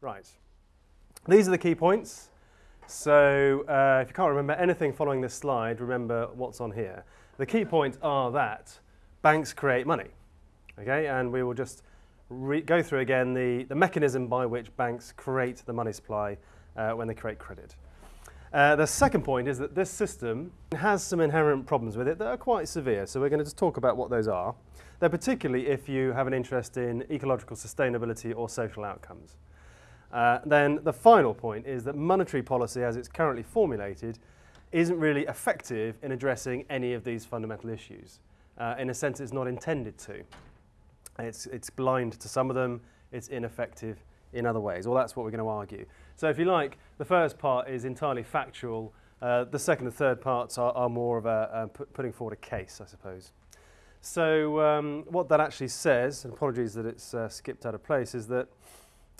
Right. These are the key points. So uh, if you can't remember anything following this slide, remember what's on here. The key points are that banks create money. Okay, and we will just go through again the, the mechanism by which banks create the money supply uh, when they create credit. Uh, the second point is that this system has some inherent problems with it that are quite severe. So we're going to just talk about what those are. They're particularly if you have an interest in ecological sustainability or social outcomes. Uh, then the final point is that monetary policy as it's currently formulated isn't really effective in addressing any of these fundamental issues. Uh, in a sense, it's not intended to. It's, it's blind to some of them, it's ineffective in other ways. Well, that's what we're going to argue. So if you like, the first part is entirely factual. Uh, the second and third parts are, are more of a, putting forward a case, I suppose. So um, what that actually says, and apologies that it's uh, skipped out of place, is that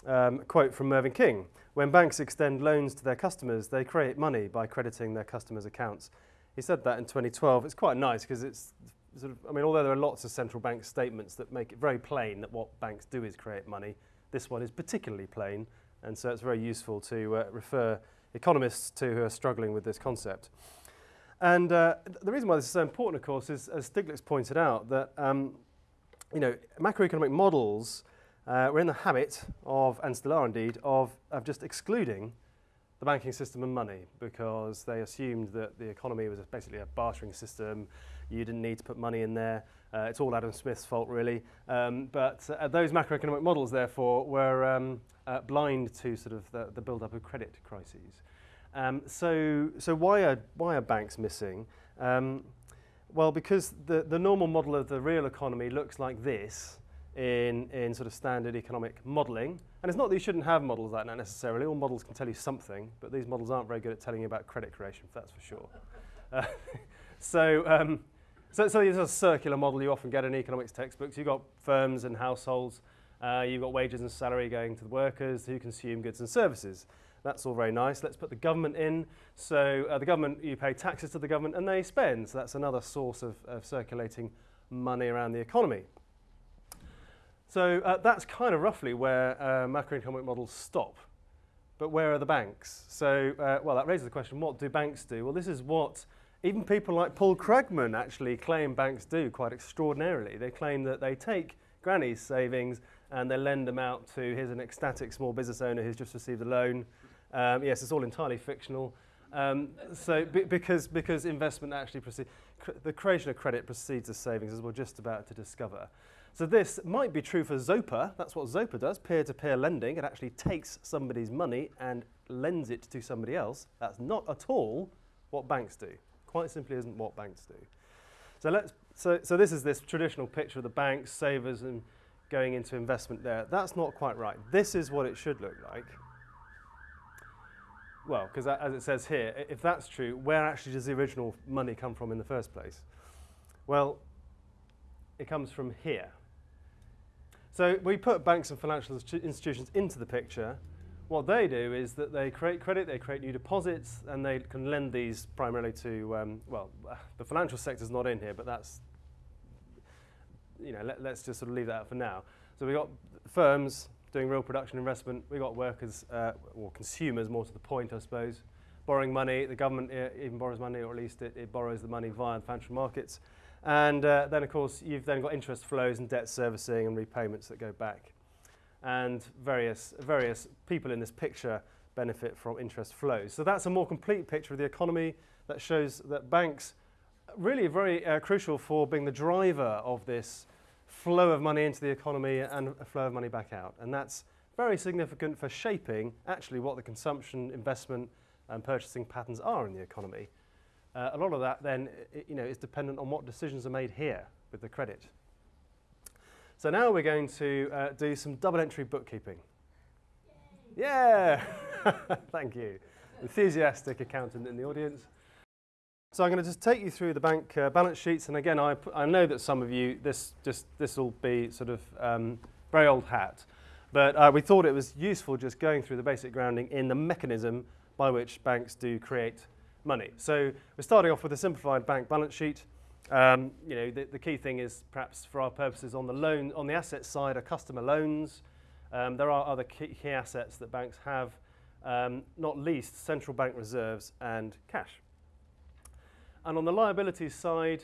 um, quote from Mervyn King, when banks extend loans to their customers, they create money by crediting their customers' accounts. He said that in 2012. It's quite nice because it's sort of, I mean, although there are lots of central bank statements that make it very plain that what banks do is create money, this one is particularly plain, And so it's very useful to uh, refer economists to who are struggling with this concept. And uh, the reason why this is so important, of course, is, as Stiglitz pointed out, that um, you know, macroeconomic models uh, we're in the habit of, and still are indeed, of, of just excluding the banking system and money because they assumed that the economy was basically a bartering system. You didn't need to put money in there. Uh, it's all Adam Smith's fault, really. Um, but uh, those macroeconomic models, therefore, were um, uh, blind to sort of the, the build-up of credit crises. Um, so, so why are why are banks missing? Um, well, because the the normal model of the real economy looks like this in, in sort of standard economic modelling. And it's not that you shouldn't have models like that necessarily. All models can tell you something, but these models aren't very good at telling you about credit creation, that's for sure. Uh, so, um, so, so is a circular model you often get in economics textbooks. You've got firms and households. Uh, you've got wages and salary going to the workers who consume goods and services. That's all very nice. Let's put the government in. So uh, the government, you pay taxes to the government and they spend. So that's another source of, of circulating money around the economy. So uh, that's kind of roughly where uh, macroeconomic models stop. But where are the banks? So, uh, well, that raises the question, what do banks do? Well, this is what even people like Paul Krugman actually claim banks do quite extraordinarily. They claim that they take granny's savings and they lend them out to, here's an ecstatic small business owner who's just received a loan. Um, yes, it's all entirely fictional. Um, so because, because investment actually proceeds, cr the creation of credit precedes the savings as we're just about to discover. So this might be true for Zopa. That's what Zopa does, peer-to-peer -peer lending. It actually takes somebody's money and lends it to somebody else. That's not at all what banks do. Quite simply isn't what banks do. So, let's, so, so this is this traditional picture of the banks, savers, and going into investment there. That's not quite right. This is what it should look like. Well, because as it says here, if that's true, where actually does the original money come from in the first place? Well, it comes from here. So we put banks and financial institutions into the picture. What they do is that they create credit, they create new deposits, and they can lend these primarily to, um, well, the financial sector's not in here, but that's, you know, let, us just sort of leave that out for now. So we've got firms doing real production investment, we've got workers, uh, or consumers more to the point, I suppose, borrowing money, the government uh, even borrows money, or at least it, it borrows the money via the financial markets. And uh, then, of course, you've then got interest flows and debt servicing and repayments that go back. And various, various people in this picture benefit from interest flows. So that's a more complete picture of the economy that shows that banks really very uh, crucial for being the driver of this flow of money into the economy and a flow of money back out. And that's very significant for shaping actually what the consumption, investment and purchasing patterns are in the economy. Uh, a lot of that then you know, is dependent on what decisions are made here with the credit. So now we're going to uh, do some double entry bookkeeping. Yay. Yeah! Thank you. Enthusiastic accountant in the audience. So I'm going to just take you through the bank uh, balance sheets. And again, I, I know that some of you, this just this will be sort of um, very old hat. But uh, we thought it was useful just going through the basic grounding in the mechanism by which banks do create money. So we're starting off with a simplified bank balance sheet. Um, you know, the, the, key thing is perhaps for our purposes on the loan, on the asset side are customer loans. Um, there are other key, key, assets that banks have, um, not least central bank reserves and cash. And on the liabilities side,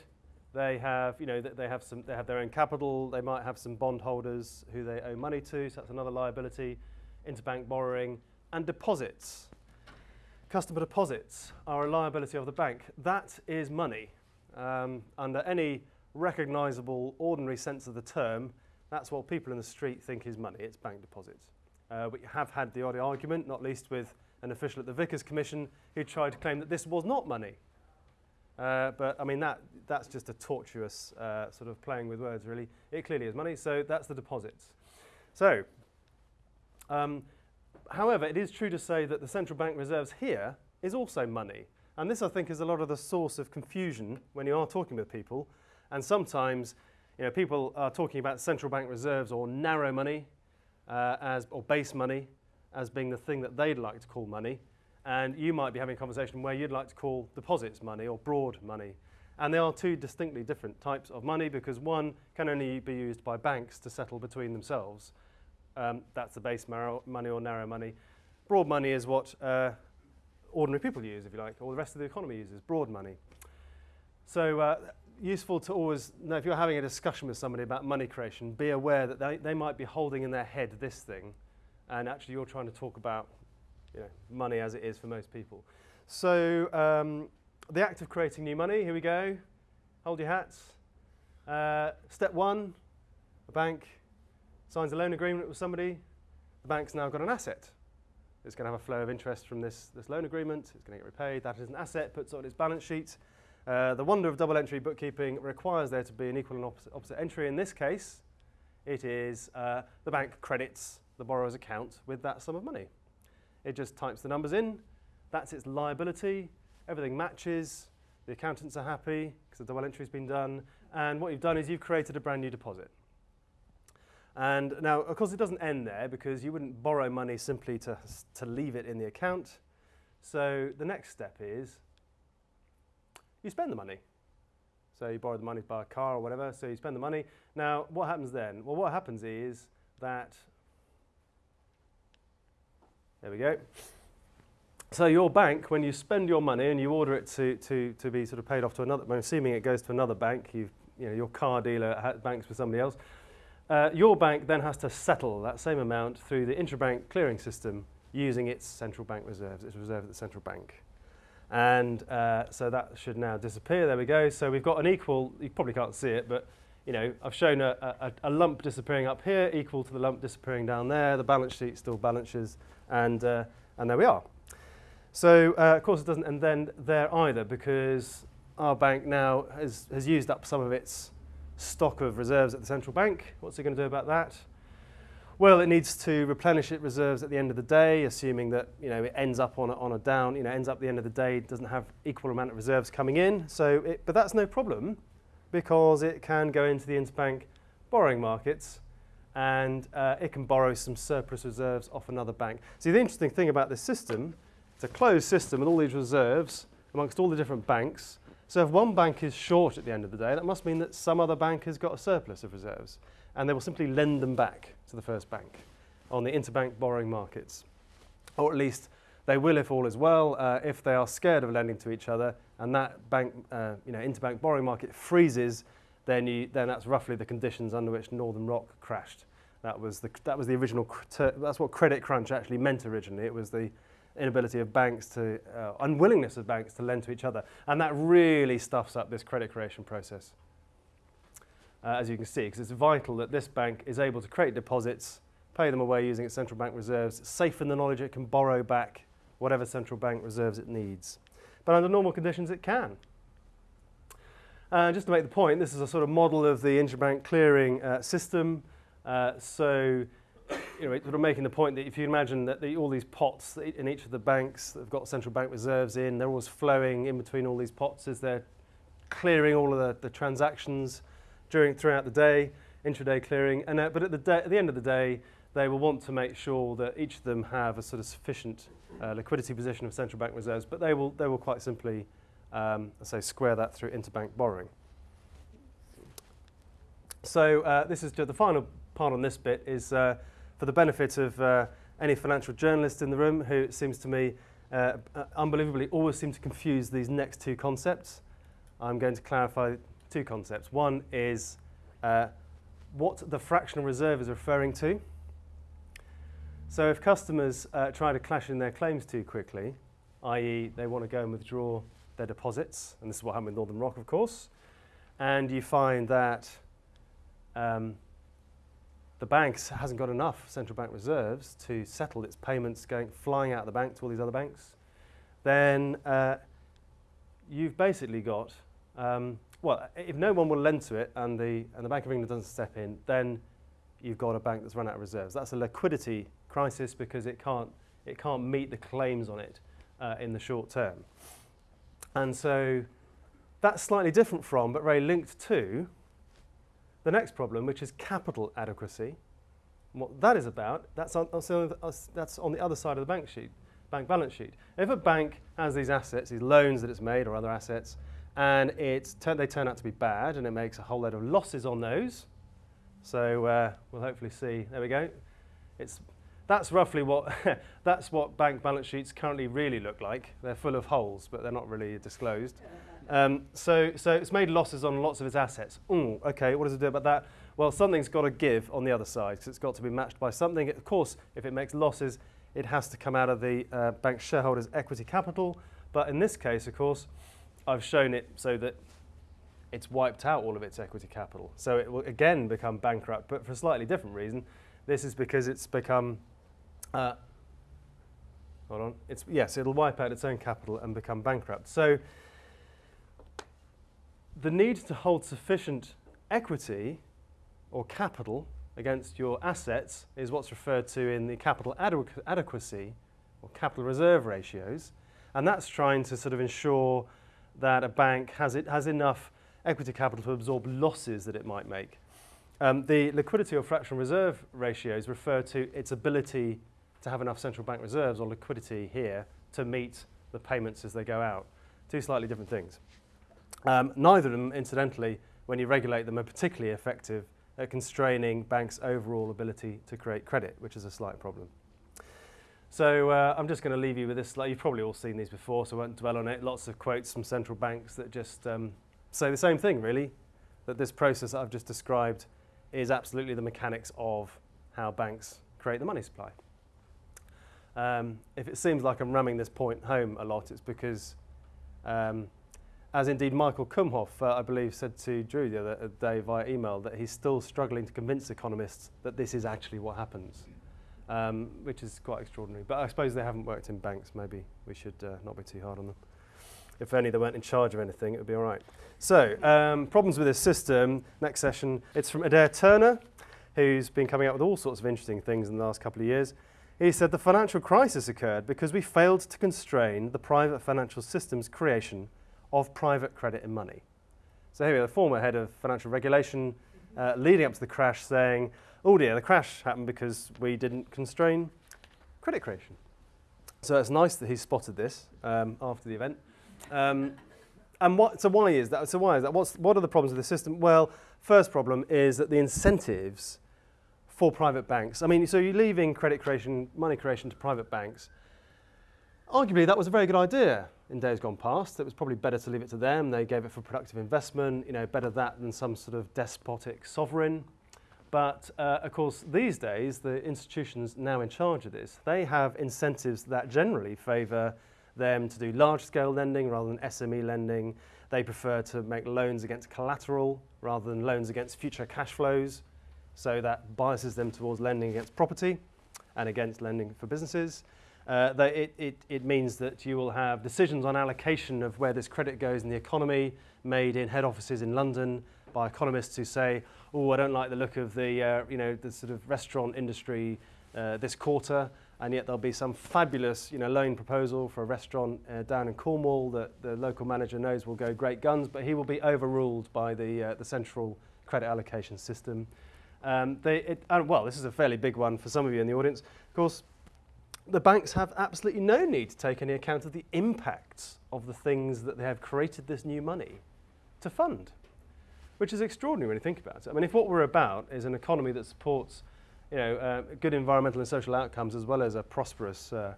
they have, you know, they have some, they have their own capital. They might have some bondholders who they owe money to. So that's another liability. Interbank borrowing and deposits. Customer deposits are a liability of the bank. That is money. Um, under any recognizable, ordinary sense of the term, that's what people in the street think is money. It's bank deposits. Uh, we have had the odd argument, not least with an official at the Vickers Commission who tried to claim that this was not money. Uh, but I mean, that, that's just a tortuous uh, sort of playing with words, really. It clearly is money, so that's the deposits. So, um, however, it is true to say that the central bank reserves here is also money. And this, I think, is a lot of the source of confusion when you are talking with people. And sometimes, you know, people are talking about central bank reserves or narrow money uh, as, or base money as being the thing that they'd like to call money. And you might be having a conversation where you'd like to call deposits money or broad money. And they are two distinctly different types of money because one can only be used by banks to settle between themselves. Um, that's the base money or narrow money. Broad money is what uh, ordinary people use, if you like, or the rest of the economy uses, broad money. So uh, useful to always know if you're having a discussion with somebody about money creation, be aware that they, they might be holding in their head this thing, and actually you're trying to talk about you know, money as it is for most people. So um, the act of creating new money, here we go. Hold your hats. Uh, step one, a bank signs a loan agreement with somebody. The bank's now got an asset. It's going to have a flow of interest from this, this loan agreement. It's going to get repaid. That is an asset, puts on its balance sheet. Uh, the wonder of double entry bookkeeping requires there to be an equal and opposite, opposite entry. In this case, it is uh, the bank credits the borrower's account with that sum of money. It just types the numbers in. That's its liability. Everything matches. The accountants are happy because the double entry's been done. And what you've done is you've created a brand new deposit. And now, of course, it doesn't end there because you wouldn't borrow money simply to, to leave it in the account. So the next step is you spend the money. So you borrow the money to buy a car or whatever, so you spend the money. Now, what happens then? Well, what happens is that there we go. So your bank, when you spend your money and you order it to, to, to be sort of paid off to another, assuming it goes to another bank, you've, you know, your car dealer banks with somebody else, uh, your bank then has to settle that same amount through the interbank clearing system using its central bank reserves, its reserve at the central bank. And uh, so that should now disappear. There we go. So we've got an equal, you probably can't see it, but you know, I've shown a, a, a, lump disappearing up here equal to the lump disappearing down there. The balance sheet still balances, and, uh, and there we are. So, uh, of course, it doesn't end then there either because our bank now has, has used up some of its stock of reserves at the central bank. What's it going to do about that? Well, it needs to replenish its reserves at the end of the day, assuming that you know it ends up on a, on a down, you know, ends up at the end of the day, doesn't have equal amount of reserves coming in. So, it, but that's no problem because it can go into the interbank borrowing markets and uh, it can borrow some surplus reserves off another bank. See, the interesting thing about this system, it's a closed system with all these reserves amongst all the different banks. So if one bank is short at the end of the day, that must mean that some other bank has got a surplus of reserves, and they will simply lend them back to the first bank on the interbank borrowing markets. Or at least they will if all is well, uh, if they are scared of lending to each other, and that bank, uh, you know, interbank borrowing market freezes, then, you, then that's roughly the conditions under which Northern Rock crashed. That was the, that was the original, that's what credit crunch actually meant originally. It was the inability of banks to, uh, unwillingness of banks to lend to each other. And that really stuffs up this credit creation process. Uh, as you can see, because it's vital that this bank is able to create deposits, pay them away using its central bank reserves, safe in the knowledge it can borrow back whatever central bank reserves it needs but under normal conditions it can. Uh, just to make the point, this is a sort of model of the interbank clearing uh, system. Uh, so, you know, sort of making the point that if you imagine that the, all these pots in each of the banks that have got central bank reserves in, they're always flowing in between all these pots as they're clearing all of the, the transactions during throughout the day, intraday clearing. And uh, but at the, day, at the end of the day, they will want to make sure that each of them have a sort of sufficient uh, liquidity position of central bank reserves, but they will, they will quite simply, um, say, square that through interbank borrowing. So uh, this is the final part on this bit is uh, for the benefit of uh, any financial journalist in the room who it seems to me uh, uh, unbelievably always seem to confuse these next two concepts, I'm going to clarify two concepts. One is uh, what the fractional reserve is referring to. So if customers uh, try to clash in their claims too quickly, i.e. they want to go and withdraw their deposits, and this is what happened with Northern Rock, of course, and you find that um, the bank hasn't got enough central bank reserves to settle its payments going flying out of the bank to all these other banks, then uh, you've basically got um, well, if no one will lend to it and the and the Bank of England doesn't step in, then you've got a bank that's run out of reserves. That's a liquidity crisis because it can't it can't meet the claims on it uh, in the short term, and so that's slightly different from, but very linked to, the next problem, which is capital adequacy. What that is about, that's on, that's on the other side of the bank sheet, bank balance sheet. If a bank has these assets, these loans that it's made or other assets, and it's they turn out to be bad and it makes a whole load of losses on those, so uh, we'll hopefully see, there we go. It's, that's roughly what, that's what bank balance sheets currently really look like. They're full of holes, but they're not really disclosed. Um, so, so it's made losses on lots of its assets. Ooh, okay, what does it do about that? Well, something's got to give on the other side because it's got to be matched by something. Of course, if it makes losses, it has to come out of the uh, bank shareholders' equity capital. But in this case, of course, I've shown it so that it's wiped out all of its equity capital. So it will again become bankrupt, but for a slightly different reason. This is because it's become, uh, hold on, it's, yes, it'll wipe out its own capital and become bankrupt. So the need to hold sufficient equity or capital against your assets is what's referred to in the capital adequacy or capital reserve ratios. And that's trying to sort of ensure that a bank has, it, has enough equity capital to absorb losses that it might make. Um, the liquidity or fractional reserve ratios refer to its ability to have enough central bank reserves or liquidity here to meet the payments as they go out. Two slightly different things. Um, neither of them, incidentally, when you regulate them, are particularly effective at constraining banks' overall ability to create credit, which is a slight problem. So uh, I'm just going to leave you with this. You've probably all seen these before, so I won't dwell on it. Lots of quotes from central banks that just um, say the same thing, really, that this process that I've just described is absolutely the mechanics of how banks create the money supply. Um, if it seems like I'm ramming this point home a lot, it's because um, as indeed Michael Kumhof, uh, I believe, said to Drew the other day via email that he's still struggling to convince economists that this is actually what happens, um, which is quite extraordinary. But I suppose they haven't worked in banks. Maybe we should uh, not be too hard on them. If only they weren't in charge of anything, it would be all right. So, um, problems with this system. Next session, it's from Adair Turner, who's been coming up with all sorts of interesting things in the last couple of years. He said the financial crisis occurred because we failed to constrain the private financial system's creation of private credit and money. So here we are, the former head of financial regulation uh, leading up to the crash saying, oh dear, the crash happened because we didn't constrain credit creation. So it's nice that he spotted this um, after the event. Um, and what, so why is that? So why is that? What's, what are the problems with the system? Well, first problem is that the incentives for private banks, I mean, so you're leaving credit creation, money creation to private banks. Arguably, that was a very good idea in days gone past. It was probably better to leave it to them. They gave it for productive investment, you know, better that than some sort of despotic sovereign. But uh, of course, these days, the institutions now in charge of this, they have incentives that generally favour them to do large-scale lending rather than SME lending. They prefer to make loans against collateral rather than loans against future cash flows. So that biases them towards lending against property and against lending for businesses. Uh, it, it, it means that you will have decisions on allocation of where this credit goes in the economy made in head offices in London by economists who say, oh, I don't like the look of the, uh, you know, the sort of restaurant industry uh, this quarter, and yet there'll be some fabulous you know, loan proposal for a restaurant uh, down in Cornwall that the local manager knows will go great guns, but he will be overruled by the, uh, the central credit allocation system. Um, they, it, well, this is a fairly big one for some of you in the audience. Of course, the banks have absolutely no need to take any account of the impacts of the things that they have created this new money to fund, which is extraordinary when you think about it. I mean, if what we're about is an economy that supports you know, uh, good environmental and social outcomes as well as a prosperous uh,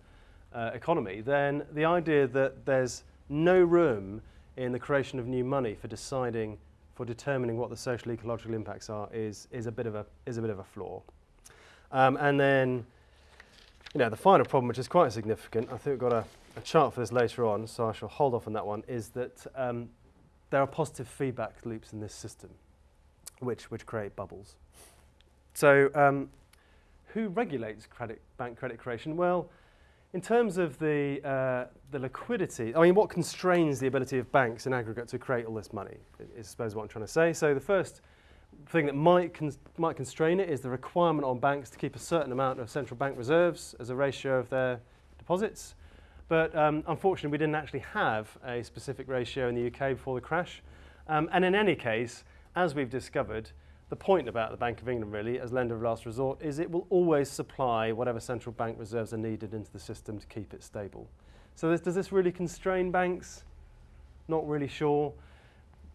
uh, economy, then the idea that there's no room in the creation of new money for deciding, for determining what the social ecological impacts are is, is, a, bit of a, is a bit of a flaw. Um, and then, you know, the final problem, which is quite significant, I think we've got a, a chart for this later on, so I shall hold off on that one, is that um, there are positive feedback loops in this system which, which create bubbles. So um, who regulates credit, bank credit creation? Well, in terms of the, uh, the liquidity, I mean, what constrains the ability of banks in aggregate to create all this money is, I suppose, what I'm trying to say. So the first thing that might, cons might constrain it is the requirement on banks to keep a certain amount of central bank reserves as a ratio of their deposits. But um, unfortunately, we didn't actually have a specific ratio in the UK before the crash. Um, and in any case, as we've discovered, the point about the Bank of England really as lender of last resort is it will always supply whatever central bank reserves are needed into the system to keep it stable. So this, does this really constrain banks? Not really sure.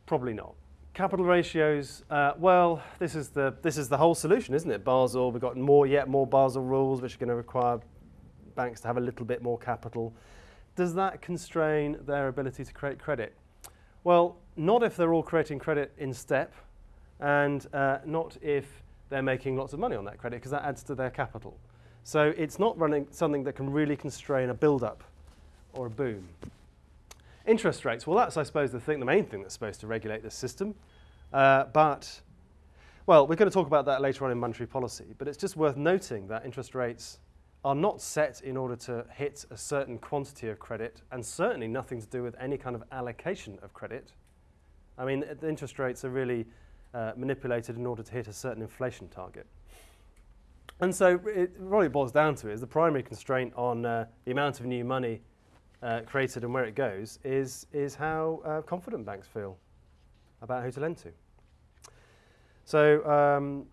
Probably not. Capital ratios, uh, well, this is, the, this is the whole solution, isn't it? Basel, we've got more, yet more Basel rules, which are going to require banks to have a little bit more capital. Does that constrain their ability to create credit? Well, not if they're all creating credit in step, and uh, not if they're making lots of money on that credit because that adds to their capital. So it's not running something that can really constrain a build-up or a boom. Interest rates, well that's I suppose the thing, the main thing that's supposed to regulate this system. Uh, but, well, we're going to talk about that later on in monetary policy, but it's just worth noting that interest rates are not set in order to hit a certain quantity of credit and certainly nothing to do with any kind of allocation of credit. I mean, the interest rates are really uh, manipulated in order to hit a certain inflation target. And so it really boils down to is the primary constraint on uh, the amount of new money uh, created and where it goes is, is how uh, confident banks feel about who to lend to. So um,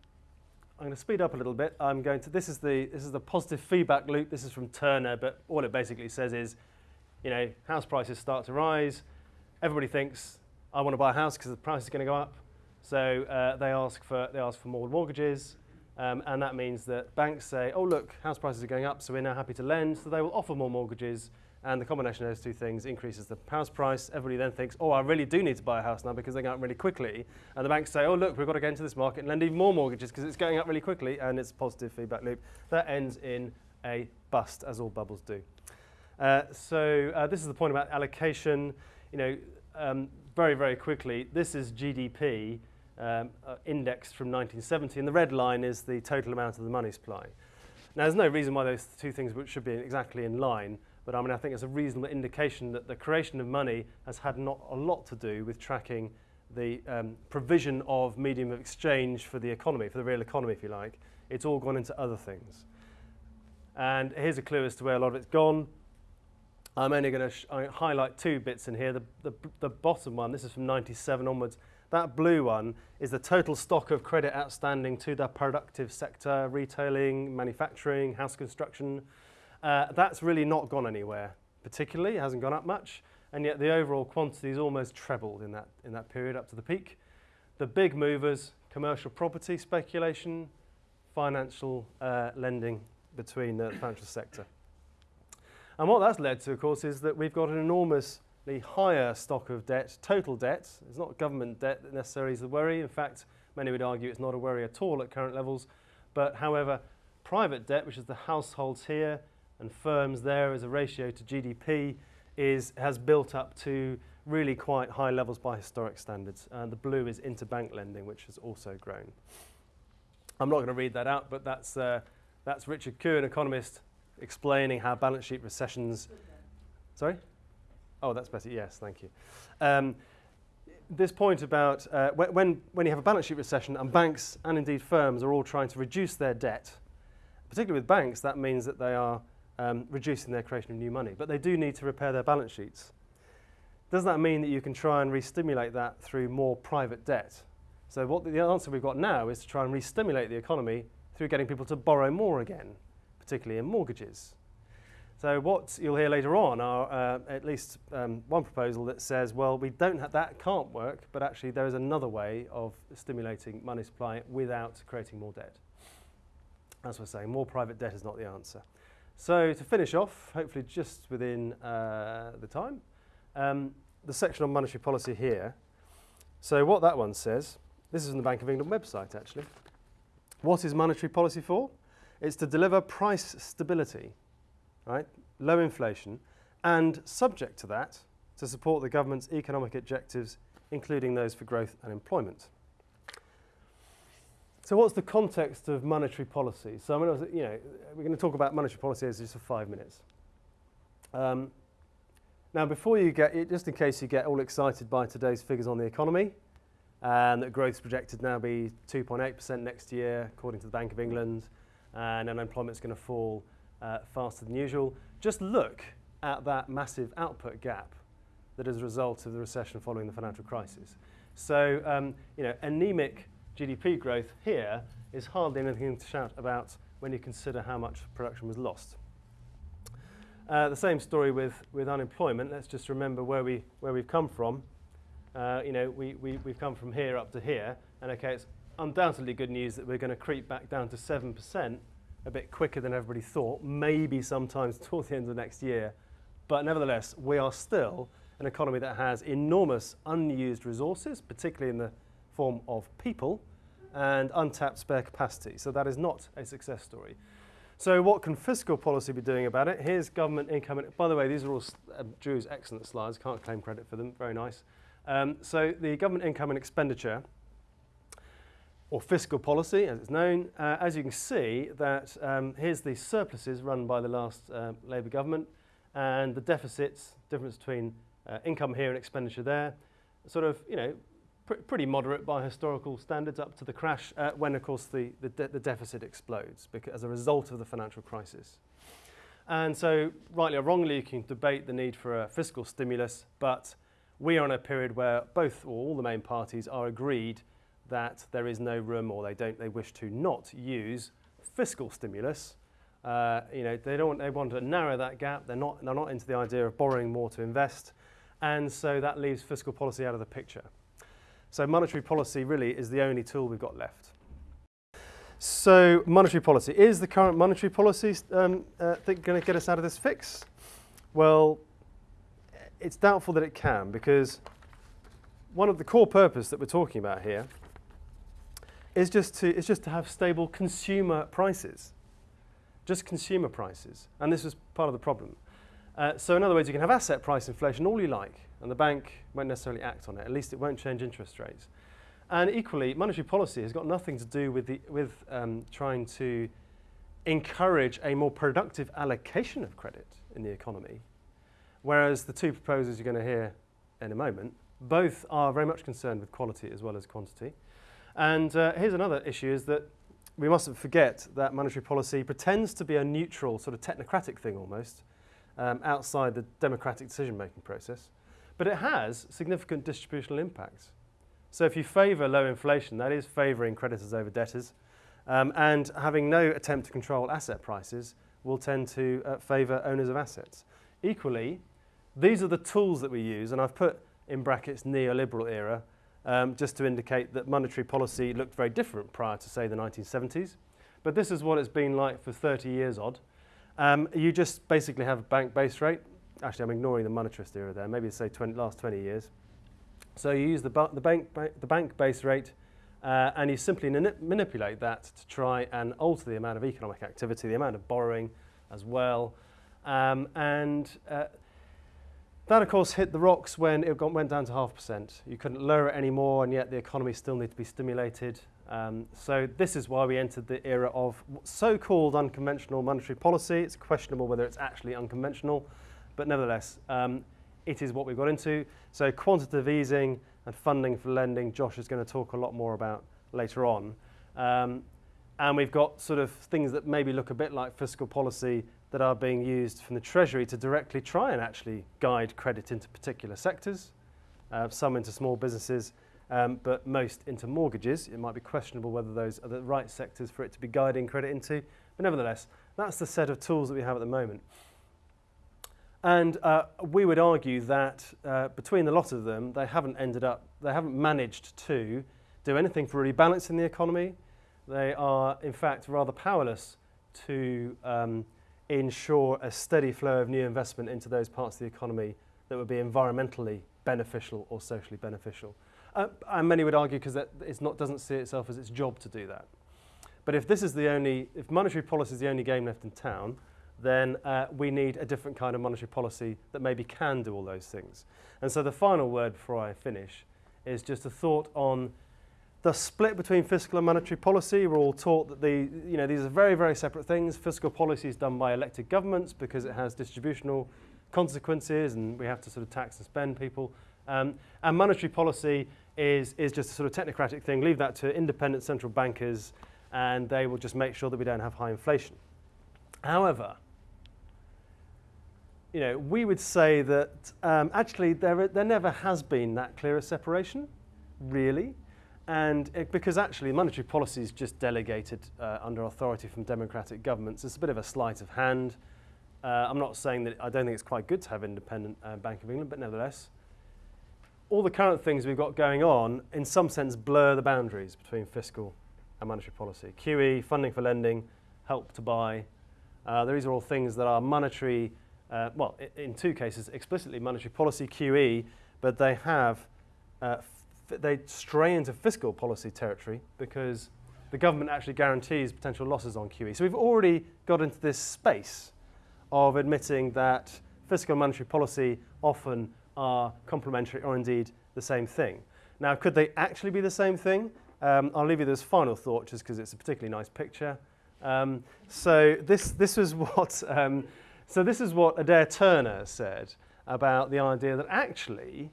I'm going to speed up a little bit. I'm going to, this is, the, this is the positive feedback loop. This is from Turner, but all it basically says is, you know, house prices start to rise. Everybody thinks, I want to buy a house because the price is going to go up. So uh, they, ask for, they ask for more mortgages, um, and that means that banks say, oh, look, house prices are going up, so we're now happy to lend. So they will offer more mortgages, and the combination of those two things increases the house price. Everybody then thinks, oh, I really do need to buy a house now because they're going up really quickly. And the banks say, oh, look, we've got to get into this market and lend even more mortgages because it's going up really quickly, and it's a positive feedback loop. That ends in a bust, as all bubbles do. Uh, so uh, this is the point about allocation. You know, um, very, very quickly, this is GDP um, uh, indexed from 1970, and the red line is the total amount of the money supply. Now, there's no reason why those two things should be exactly in line, but I mean, I think it's a reasonable indication that the creation of money has had not a lot to do with tracking the um, provision of medium of exchange for the economy, for the real economy, if you like. It's all gone into other things. And here's a clue as to where a lot of it's gone. I'm only going to highlight two bits in here. The, the, the bottom one, this is from 97 onwards, that blue one is the total stock of credit outstanding to the productive sector, retailing, manufacturing, house construction. Uh, that's really not gone anywhere particularly, it hasn't gone up much, and yet the overall quantity is almost trebled in that, in that period up to the peak. The big movers, commercial property speculation, financial uh, lending between the financial sector. And what that's led to, of course, is that we've got an enormous higher stock of debt, total debt. It's not government debt that necessarily is the worry. In fact, many would argue it's not a worry at all at current levels. But however, private debt, which is the households here and firms there as a ratio to GDP, is, has built up to really quite high levels by historic standards. And the blue is interbank lending, which has also grown. I'm not going to read that out, but that's, uh, that's Richard Koo, an economist, explaining how balance sheet recessions... Sorry? Oh, that's better. Yes, thank you. Um, this point about uh, when, when you have a balance sheet recession and banks and indeed firms are all trying to reduce their debt, particularly with banks, that means that they are um, reducing their creation of new money. But they do need to repair their balance sheets. Does that mean that you can try and re-stimulate that through more private debt? So what the, the answer we've got now is to try and re-stimulate the economy through getting people to borrow more again, particularly in mortgages. So what you'll hear later on are uh, at least um, one proposal that says, well, we don't have, that can't work, but actually there is another way of stimulating money supply without creating more debt. as we're saying, more private debt is not the answer. So to finish off, hopefully just within uh, the time, um, the section on monetary policy here. So what that one says, this is on the Bank of England website actually. What is monetary policy for? It's to deliver price stability, right? Low inflation, and subject to that, to support the government's economic objectives, including those for growth and employment. So what's the context of monetary policy? So I mean, you know, we're going to talk about monetary policy as just for five minutes. Um, now, before you get, just in case you get all excited by today's figures on the economy, and that growth is projected now be 2.8% next year, according to the Bank of England, and unemployment is going to fall uh, faster than usual. Just look at that massive output gap that is a result of the recession following the financial crisis. So, um, you know, anemic GDP growth here is hardly anything to shout about when you consider how much production was lost. Uh, the same story with, with unemployment. Let's just remember where, we, where we've come from. Uh, you know, we, we, we've come from here up to here. And okay, it's undoubtedly good news that we're going to creep back down to 7% a bit quicker than everybody thought, maybe sometimes towards the end of next year. But nevertheless, we are still an economy that has enormous unused resources, particularly in the form of people and untapped spare capacity. So that is not a success story. So what can fiscal policy be doing about it? Here's government income. By the way, these are all uh, Drew's excellent slides. Can't claim credit for them. Very nice. Um, so the government income and expenditure, or fiscal policy, as it's known, uh, as you can see, that um, here's the surpluses run by the last uh, Labour government, and the deficits, difference between uh, income here and expenditure there, sort of, you know, pr pretty moderate by historical standards up to the crash uh, when, of course, the, the, de the, deficit explodes as a result of the financial crisis. And so, rightly or wrongly, you can debate the need for a fiscal stimulus, but we are in a period where both or all the main parties are agreed that there is no room or they don't they wish to not use fiscal stimulus. Uh, you know, they don't they want to narrow that gap. They're not they're not into the idea of borrowing more to invest. And so that leaves fiscal policy out of the picture. So monetary policy really is the only tool we've got left. So monetary policy. Is the current monetary policy um, uh, going to get us out of this fix? Well, it's doubtful that it can because one of the core purpose that we're talking about here is just to, is just to have stable consumer prices. Just consumer prices. And this was part of the problem. Uh, so in other words, you can have asset price inflation all you like and the bank won't necessarily act on it. At least it won't change interest rates. And equally, monetary policy has got nothing to do with, the, with um, trying to encourage a more productive allocation of credit in the economy. Whereas the two proposals you're going to hear in a moment, both are very much concerned with quality as well as quantity. And uh, here's another issue is that we mustn't forget that monetary policy pretends to be a neutral, sort of technocratic thing almost, um, outside the democratic decision-making process but it has significant distributional impacts. So if you favour low inflation, that is favouring creditors over debtors, um, and having no attempt to control asset prices will tend to uh, favour owners of assets. Equally, these are the tools that we use, and I've put in brackets neoliberal era, um, just to indicate that monetary policy looked very different prior to, say, the 1970s. But this is what it's been like for 30 years odd. Um, you just basically have a bank base rate, actually I'm ignoring the monetarist era there, maybe say 20, last 20 years. So you use the, the, bank, the bank base rate uh, and you simply manipulate that to try and alter the amount of economic activity, the amount of borrowing as well. Um, and uh, that, of course, hit the rocks when it went down to half percent. You couldn't lower it anymore, and yet the economy still needed to be stimulated. Um, so this is why we entered the era of so-called unconventional monetary policy. It's questionable whether it's actually unconventional. But nevertheless, um, it is what we've got into. So quantitative easing and funding for lending, Josh is going to talk a lot more about later on. Um, and we've got sort of things that maybe look a bit like fiscal policy that are being used from the Treasury to directly try and actually guide credit into particular sectors, uh, some into small businesses, um, but most into mortgages. It might be questionable whether those are the right sectors for it to be guiding credit into. But nevertheless, that's the set of tools that we have at the moment. And uh, we would argue that uh, between the lot of them, they haven't ended up, they haven't managed to do anything for rebalancing the economy. they are in fact rather powerless to um, ensure a steady flow of new investment into those parts of the economy that would be environmentally beneficial or socially beneficial. Uh, and many would argue because it doesn't see itself as its job to do that. But if this is the only, if monetary policy is the only game left in town, then uh, we need a different kind of monetary policy that maybe can do all those things. And so the final word before I finish is just a thought on the split between fiscal and monetary policy. We're all taught that the, you know, these are very, very separate things. Fiscal policy is done by elected governments because it has distributional consequences and we have to sort of tax and spend people. Um, and monetary policy is, is just a sort of technocratic thing. Leave that to independent central bankers and they will just make sure that we don't have high inflation. However, you know, we would say that um, actually there, there never has been that clear a separation, really. And it, because actually monetary policy is just delegated uh, under authority from democratic governments, it's a bit of a sleight of hand. Uh, I'm not saying that I don't think it's quite good to have independent uh, Bank of England, but nevertheless, all the current things we've got going on, in some sense, blur the boundaries between fiscal and monetary policy. QE, funding for lending, help to buy. Uh, these are all things that are monetary, uh, well, in two cases, explicitly monetary policy QE, but they have, uh, they stray into fiscal policy territory because the government actually guarantees potential losses on QE. So we've already got into this space of admitting that fiscal and monetary policy often are complementary or indeed the same thing. Now, could they actually be the same thing? Um, I'll leave you this final thought just because it's a particularly nice picture. Um, so this, this was what, um, so this is what Adair Turner said about the idea that actually,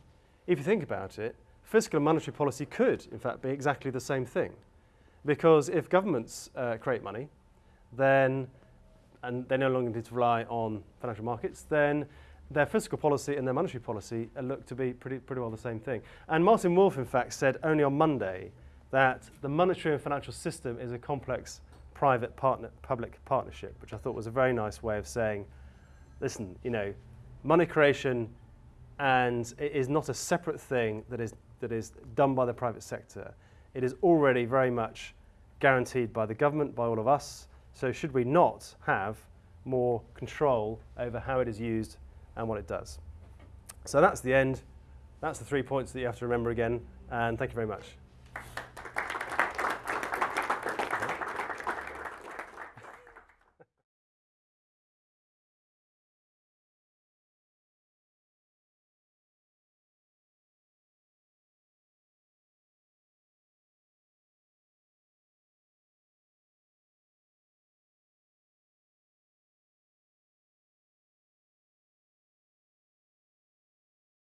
if you think about it, fiscal and monetary policy could, in fact, be exactly the same thing. Because if governments uh, create money, then, and they no longer need to rely on financial markets, then their fiscal policy and their monetary policy look to be pretty, pretty well the same thing. And Martin Wolf, in fact, said only on Monday that the monetary and financial system is a complex private partner, public partnership, which I thought was a very nice way of saying, listen, you know, money creation and it is not a separate thing that is, that is done by the private sector. It is already very much guaranteed by the government, by all of us. So should we not have more control over how it is used and what it does. So that's the end. That's the three points that you have to remember again. And thank you very much.